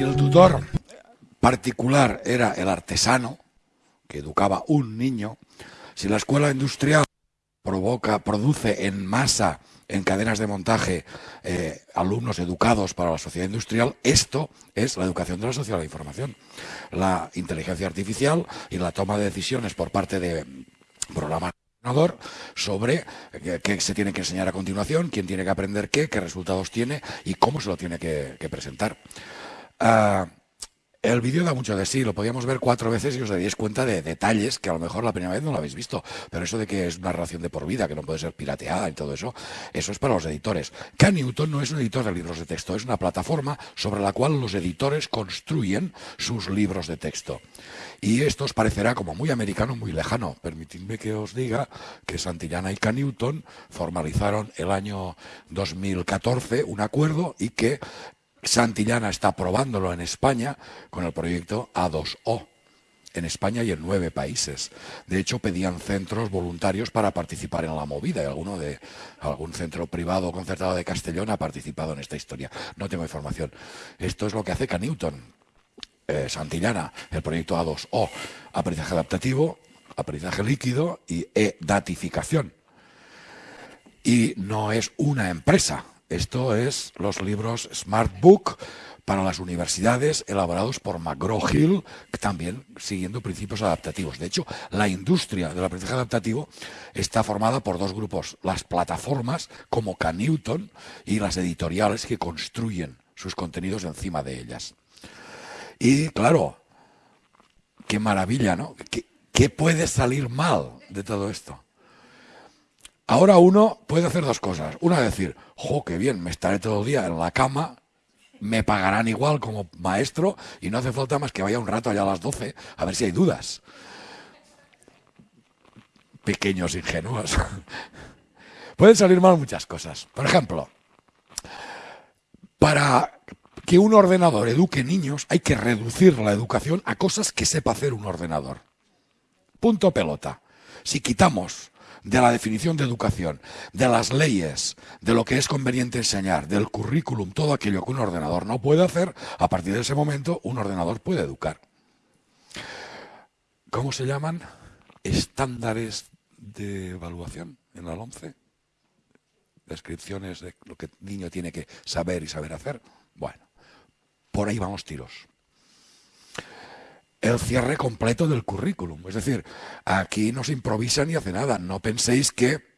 Si el tutor particular era el artesano, que educaba un niño, si la escuela industrial provoca, produce en masa, en cadenas de montaje, eh, alumnos educados para la sociedad industrial, esto es la educación de la sociedad de la información. La inteligencia artificial y la toma de decisiones por parte de programas sobre qué se tiene que enseñar a continuación, quién tiene que aprender qué, qué resultados tiene y cómo se lo tiene que, presentar. Ah, el vídeo da mucho de sí, lo podíamos ver cuatro veces y os daríais cuenta de detalles que a lo mejor la primera vez no lo habéis visto. Pero eso de que es una narración de por vida, que no puede ser pirateada y todo eso, eso es para los editores. K Newton no es un editor de libros de texto, es una plataforma sobre la cual los editores construyen sus libros de texto. Y esto os parecerá como muy americano, muy lejano. Permitidme que os diga que Santillana y K Newton formalizaron el año 2014 un acuerdo y que Santillana está probándolo en España con el proyecto A2O en España y en nueve países. De hecho, pedían centros voluntarios para participar en la movida y alguno de algún centro privado o concertado de Castellón ha participado en esta historia. No tengo información. Esto es lo que hace Canewton, eh, Santillana, el proyecto A2O, aprendizaje adaptativo, aprendizaje líquido y e-datificación. Y no es una empresa, esto es los libros Smart Book para las universidades elaborados por McGraw-Hill, también siguiendo principios adaptativos. De hecho, la industria del aprendizaje adaptativo está formada por dos grupos, las plataformas como Canewton y las editoriales que construyen sus contenidos encima de ellas. Y claro, qué maravilla, ¿no? ¿Qué, qué puede salir mal de todo esto? Ahora uno puede hacer dos cosas. Una decir, jo, qué bien, me estaré todo el día en la cama, me pagarán igual como maestro y no hace falta más que vaya un rato allá a las 12 a ver si hay dudas. Pequeños ingenuos. Pueden salir mal muchas cosas. Por ejemplo, para que un ordenador eduque niños hay que reducir la educación a cosas que sepa hacer un ordenador. Punto pelota. Si quitamos de la definición de educación, de las leyes, de lo que es conveniente enseñar, del currículum, todo aquello que un ordenador no puede hacer, a partir de ese momento un ordenador puede educar. ¿Cómo se llaman? Estándares de evaluación en la 11. Descripciones de lo que el niño tiene que saber y saber hacer. Bueno, por ahí vamos tiros el cierre completo del currículum. Es decir, aquí no se improvisa ni hace nada. No penséis que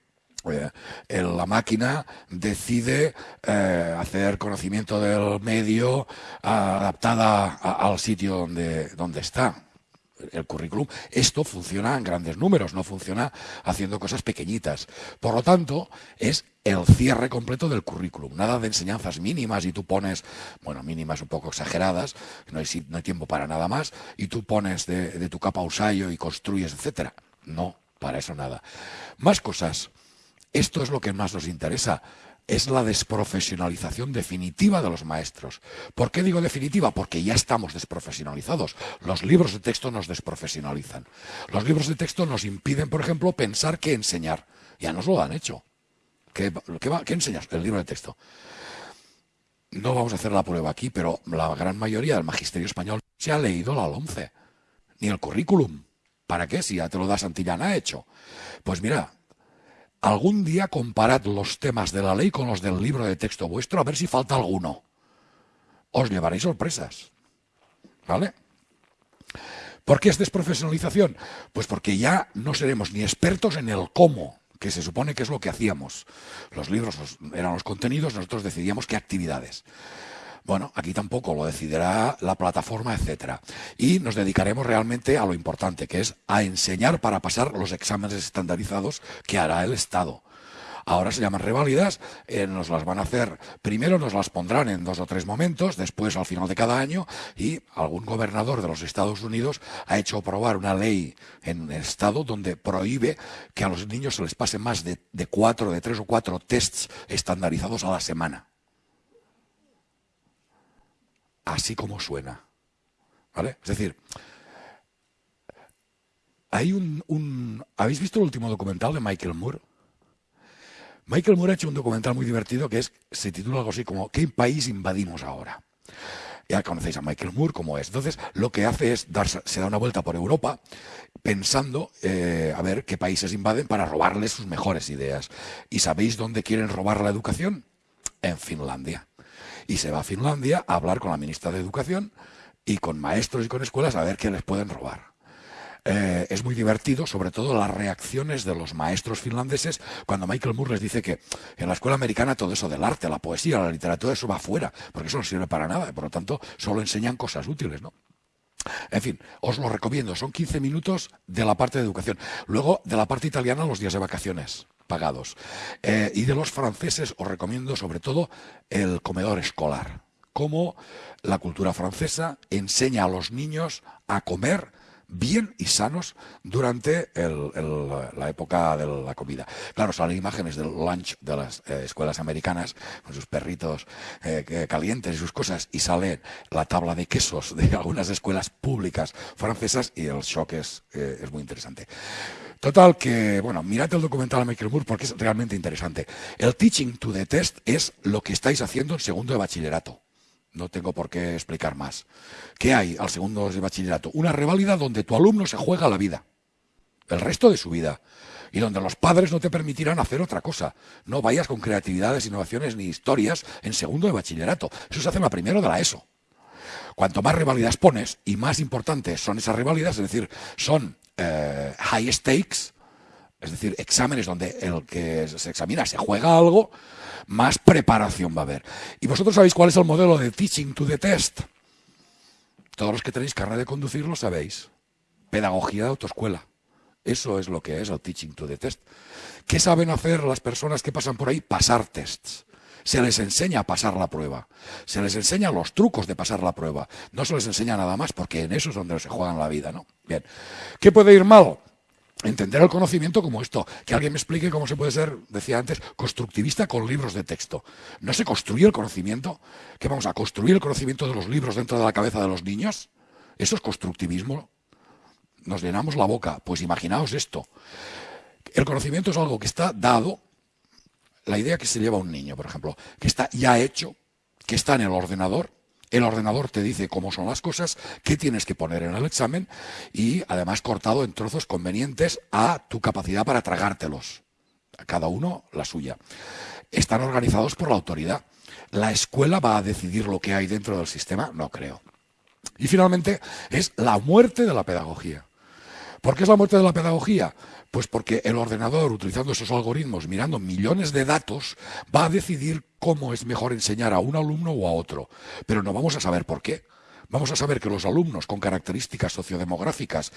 eh, la máquina decide eh, hacer conocimiento del medio adaptada al sitio donde, donde está el currículum. Esto funciona en grandes números, no funciona haciendo cosas pequeñitas. Por lo tanto, es el cierre completo del currículum. Nada de enseñanzas mínimas y tú pones, bueno, mínimas un poco exageradas, no hay, no hay tiempo para nada más, y tú pones de, tu capa usayo y construyes, etcétera. No, para eso nada. Más cosas. Esto es lo que más nos interesa es la desprofesionalización definitiva de los maestros. ¿Por qué digo definitiva? Porque ya estamos desprofesionalizados. Los libros de texto nos desprofesionalizan. Los libros de texto nos impiden, por ejemplo, pensar qué enseñar. Ya nos lo han hecho. ¿Qué, enseñas? El libro de texto. No vamos a hacer la prueba aquí, pero la gran mayoría del magisterio español se ha leído la 11. Ni el currículum. ¿Para qué? Si ya te lo da Santillana hecho. Pues mira, Algún día comparad los temas de la ley con los del libro de texto vuestro a ver si falta alguno. Os llevaréis sorpresas. ¿Vale? ¿Por qué es desprofesionalización? Pues porque ya no seremos ni expertos en el cómo, que se supone que es lo que hacíamos. Los libros eran los contenidos, nosotros decidíamos qué actividades. Bueno, aquí tampoco lo decidirá la plataforma, etcétera. Y nos dedicaremos realmente a lo importante, que es a enseñar para pasar los exámenes estandarizados que hará el Estado. Ahora se llaman reválidas, eh, nos las van a hacer, primero nos las pondrán en dos o tres momentos, después al final de cada año, y algún gobernador de los Estados Unidos ha hecho aprobar una ley en el Estado donde prohíbe que a los niños se les pase más de, de cuatro, de tres o cuatro tests estandarizados a la semana así como suena. ¿Vale? Es decir, hay un, ¿Habéis visto el último documental de Michael Moore? Michael Moore ha hecho un documental muy divertido que es, se titula algo así como ¿Qué país invadimos ahora? Ya conocéis a Michael Moore como es. Entonces, lo que hace es darse, se da una vuelta por Europa pensando eh, a ver qué países invaden para robarles sus mejores ideas. ¿Y sabéis dónde quieren robar la educación? En Finlandia. Y se va a Finlandia a hablar con la ministra de Educación y con maestros y con escuelas a ver qué les pueden robar. Eh, es muy divertido, sobre todo las reacciones de los maestros finlandeses cuando Michael Moore les dice que en la escuela americana todo eso del arte, la poesía, la literatura, eso va fuera, porque eso no sirve para nada, por lo tanto solo enseñan cosas útiles, ¿no? En fin, os lo recomiendo, son 15 minutos de la parte de educación. Luego, de la parte italiana, los días de vacaciones pagados. Eh, y de los franceses os recomiendo sobre todo el comedor escolar. Cómo la cultura francesa enseña a los niños a comer bien y sanos durante la época de la comida. Claro, salen imágenes del lunch de las eh, escuelas americanas, con sus perritos eh, calientes y sus cosas, y sale la tabla de quesos de algunas escuelas públicas francesas y el shock es muy interesante. Total que, bueno, mirad el documental de Michael Moore porque es realmente interesante. El teaching to the test es lo que estáis haciendo en segundo de bachillerato. No tengo por qué explicar más. ¿Qué hay al segundo de bachillerato? Una reválida donde tu alumno se juega la vida, el resto de su vida, y donde los padres no te permitirán hacer otra cosa. No vayas con creatividades, innovaciones ni historias en segundo de bachillerato. Eso se hace en la primero de la ESO. Cuanto más revalidas pones y más importantes son esas revalidas, es decir, son eh, high stakes, es decir, exámenes donde el que se examina se juega algo, más preparación va a haber. ¿Y vosotros sabéis cuál es el modelo de teaching to the test? Todos los que tenéis carnet de conducir lo sabéis. Pedagogía de autoescuela. Eso es lo que es el teaching to the test. ¿Qué saben hacer las personas que pasan por ahí? Pasar tests. Se les enseña a pasar la prueba. Se les enseña los trucos de pasar la prueba. No se les enseña nada más porque en eso es donde se juegan la vida, ¿no? Bien. ¿Qué puede ir mal? entender el conocimiento como esto, que alguien me explique cómo se puede ser, decía antes, constructivista con libros de texto. No se construye el conocimiento, ¿Qué vamos a construir el conocimiento de los libros dentro de la cabeza de los niños. Eso es constructivismo. Nos llenamos la boca. Pues imaginaos esto. El conocimiento es algo que está dado, la idea que se lleva un niño, por ejemplo, que está ya hecho, que está en el ordenador, el ordenador te dice cómo son las cosas, qué tienes que poner en el examen y además cortado en trozos convenientes a tu capacidad para tragártelos. Cada uno la suya. Están organizados por la autoridad. ¿La escuela va a decidir lo que hay dentro del sistema? No creo. Y finalmente es la muerte de la pedagogía. ¿Por qué es la muerte de la pedagogía? Pues porque el ordenador, utilizando esos algoritmos, mirando millones de datos, va a decidir cómo es mejor enseñar a un alumno o a otro. Pero no vamos a saber por qué. Vamos a saber que los alumnos con características sociodemográficas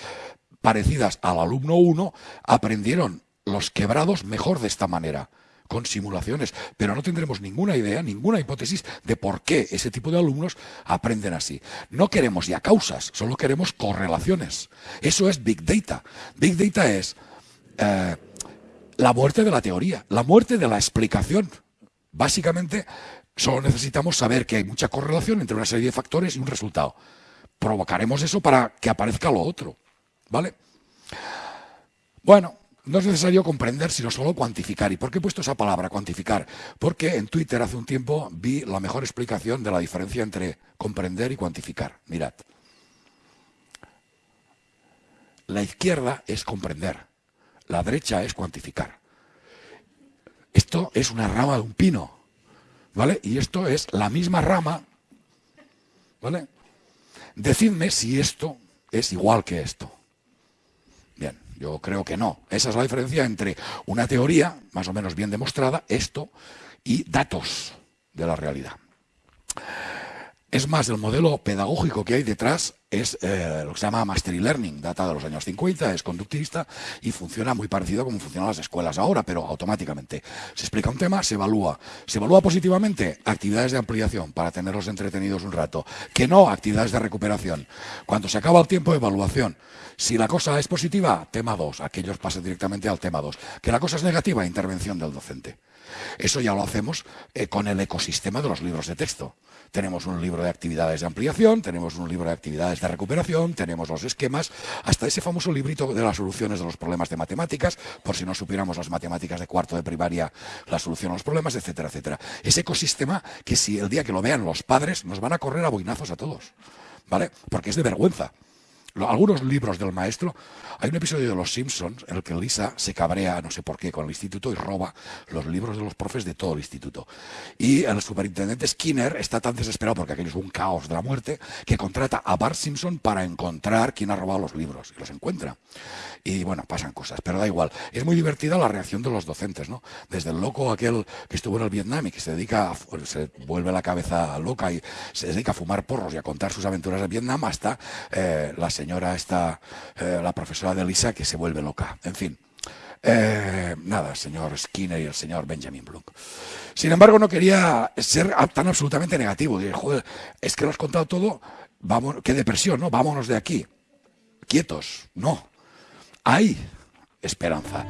parecidas al alumno 1 aprendieron los quebrados mejor de esta manera con simulaciones, pero no tendremos ninguna idea, ninguna hipótesis de por qué ese tipo de alumnos aprenden así. No queremos ya causas, solo queremos correlaciones. Eso es Big Data. Big Data es eh, la muerte de la teoría, la muerte de la explicación. Básicamente, solo necesitamos saber que hay mucha correlación entre una serie de factores y un resultado. Provocaremos eso para que aparezca lo otro. ¿Vale? Bueno, no es necesario comprender, sino solo cuantificar. ¿Y por qué he puesto esa palabra, cuantificar? Porque en Twitter hace un tiempo vi la mejor explicación de la diferencia entre comprender y cuantificar. Mirad. La izquierda es comprender. La derecha es cuantificar. Esto es una rama de un pino, ¿vale? Y esto es la misma rama, ¿vale? Decidme si esto es igual que esto. Yo creo que no. Esa es la diferencia entre una teoría, más o menos bien demostrada, esto, y datos de la realidad. Es más, el modelo pedagógico que hay detrás es eh, lo que se llama Mastery Learning, data de los años 50, es conductivista y funciona muy parecido a como funcionan las escuelas ahora, pero automáticamente. Se explica un tema, se evalúa. ¿Se evalúa positivamente? Actividades de ampliación para tenerlos entretenidos un rato. Que no, actividades de recuperación. Cuando se acaba el tiempo, de evaluación. Si la cosa es positiva, tema 2, aquellos pasan directamente al tema 2. Que la cosa es negativa, intervención del docente. Eso ya lo hacemos eh, con el ecosistema de los libros de texto. tenemos un libro de actividades de ampliación, tenemos un libro de actividades de recuperación, tenemos los esquemas, hasta ese famoso librito de las soluciones de los problemas de matemáticas, por si no supiéramos las matemáticas de cuarto de primaria, la solución a los problemas, etcétera, etcétera. Ese ecosistema que si el día que lo vean los padres nos van a correr a boinazos a todos, ¿vale? Porque es de vergüenza algunos libros del maestro, hay un episodio de Los Simpsons en el que Lisa se cabrea, no sé por qué, con el instituto y roba los libros de los profes de todo el instituto. Y el superintendente Skinner está tan desesperado porque aquello es un caos de la muerte que contrata a Bart Simpson para encontrar quién ha robado los libros y los encuentra. Y bueno, pasan cosas, pero da igual. Es muy divertida la reacción de los docentes, ¿no? Desde el loco aquel que estuvo en el Vietnam y que se dedica, a, se vuelve la cabeza loca y se dedica a fumar porros y a contar sus aventuras en Vietnam hasta eh, la señora esta, eh, la profesora de Lisa, que se vuelve loca. En fin. Eh, nada, señor Skinner y el señor Benjamin Bloom. Sin embargo, no quería ser tan absolutamente negativo. Dije, joder, es que lo has contado todo, vamos, qué depresión, ¿no? Vámonos de aquí. Quietos, no. Hay esperanza.